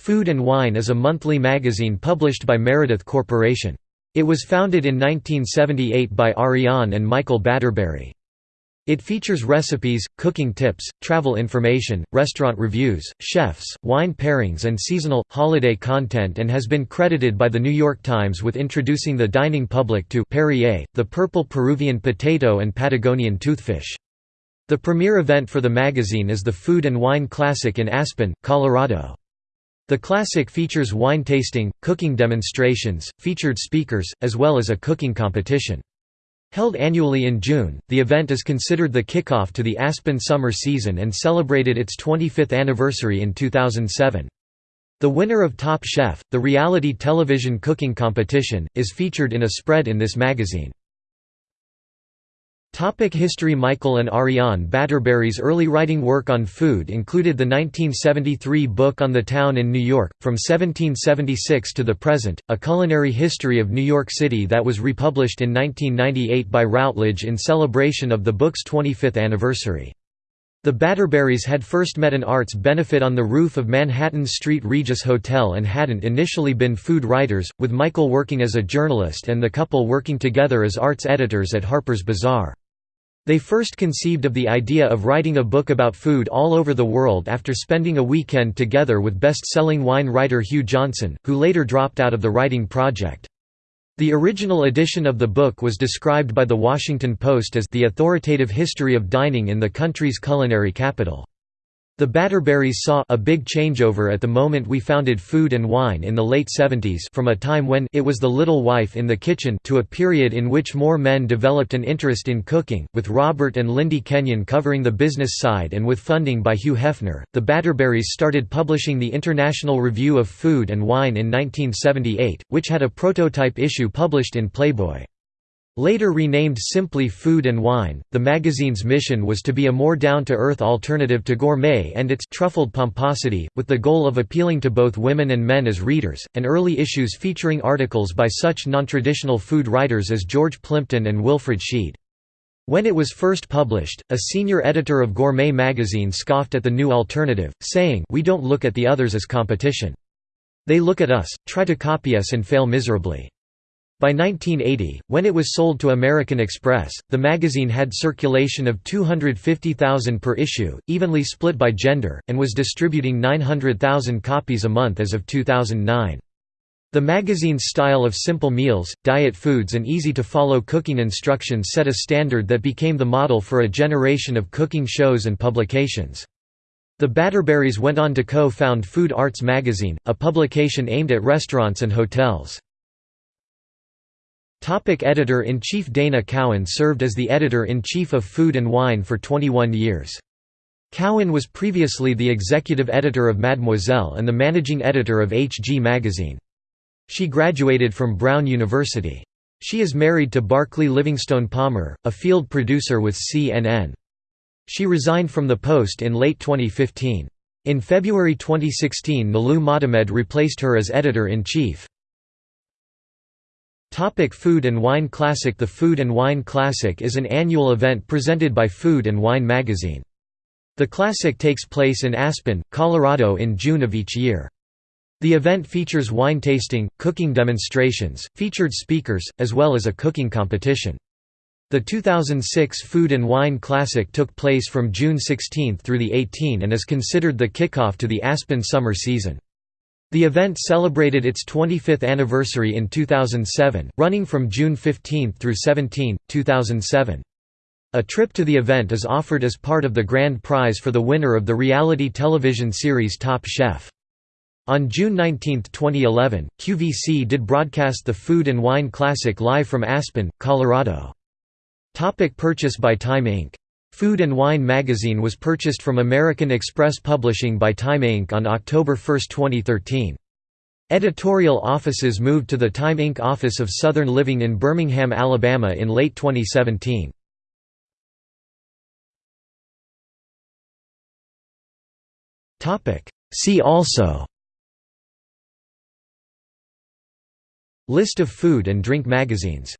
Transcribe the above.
Food and Wine is a monthly magazine published by Meredith Corporation. It was founded in 1978 by Ariane and Michael Batterberry. It features recipes, cooking tips, travel information, restaurant reviews, chefs, wine pairings and seasonal, holiday content and has been credited by The New York Times with introducing the dining public to Perrier, the purple Peruvian potato and Patagonian toothfish. The premier event for the magazine is the Food and Wine Classic in Aspen, Colorado. The Classic features wine tasting, cooking demonstrations, featured speakers, as well as a cooking competition. Held annually in June, the event is considered the kickoff to the Aspen summer season and celebrated its 25th anniversary in 2007. The winner of Top Chef, the reality television cooking competition, is featured in a spread in this magazine. Topic history Michael and Ariane Batterberry's early writing work on food included the 1973 book On the Town in New York, From 1776 to the Present, a culinary history of New York City that was republished in 1998 by Routledge in celebration of the book's 25th anniversary. The Batterberrys had first met an arts benefit on the roof of Manhattan's Street Regis Hotel and hadn't initially been food writers, with Michael working as a journalist and the couple working together as arts editors at Harper's Bazaar. They first conceived of the idea of writing a book about food all over the world after spending a weekend together with best-selling wine writer Hugh Johnson, who later dropped out of the writing project. The original edition of the book was described by The Washington Post as the authoritative history of dining in the country's culinary capital. The Batterberrys saw a big changeover at the moment we founded Food and Wine in the late 70s from a time when it was the little wife in the kitchen to a period in which more men developed an interest in cooking, with Robert and Lindy Kenyon covering the business side and with funding by Hugh Hefner. The Batterberrys started publishing the International Review of Food and Wine in 1978, which had a prototype issue published in Playboy. Later renamed simply Food and Wine, the magazine's mission was to be a more down-to-earth alternative to gourmet and its truffled pomposity, with the goal of appealing to both women and men as readers, and early issues featuring articles by such non-traditional food writers as George Plimpton and Wilfred Sheed. When it was first published, a senior editor of Gourmet magazine scoffed at the new alternative, saying, We don't look at the others as competition. They look at us, try to copy us and fail miserably. By 1980, when it was sold to American Express, the magazine had circulation of 250,000 per issue, evenly split by gender, and was distributing 900,000 copies a month as of 2009. The magazine's style of simple meals, diet foods and easy-to-follow cooking instructions set a standard that became the model for a generation of cooking shows and publications. The Batterberrys went on to co-found Food Arts Magazine, a publication aimed at restaurants and hotels. Topic Editor-in-Chief Dana Cowan served as the editor-in-chief of Food and Wine for 21 years. Cowan was previously the executive editor of Mademoiselle and the managing editor of HG Magazine. She graduated from Brown University. She is married to Barclay Livingstone Palmer, a field producer with CNN. She resigned from the post in late 2015. In February 2016 Nilou Motamed replaced her as editor-in-chief. Topic Food and Wine Classic The Food and Wine Classic is an annual event presented by Food and Wine magazine. The Classic takes place in Aspen, Colorado in June of each year. The event features wine tasting, cooking demonstrations, featured speakers, as well as a cooking competition. The 2006 Food and Wine Classic took place from June 16 through the 18 and is considered the kickoff to the Aspen summer season. The event celebrated its 25th anniversary in 2007, running from June 15 through 17, 2007. A trip to the event is offered as part of the grand prize for the winner of the reality television series Top Chef. On June 19, 2011, QVC did broadcast the Food and Wine Classic live from Aspen, Colorado. Topic purchase by Time Inc. Food and Wine magazine was purchased from American Express Publishing by Time Inc. on October 1, 2013. Editorial offices moved to the Time Inc. office of Southern Living in Birmingham, Alabama in late 2017. See also List of food and drink magazines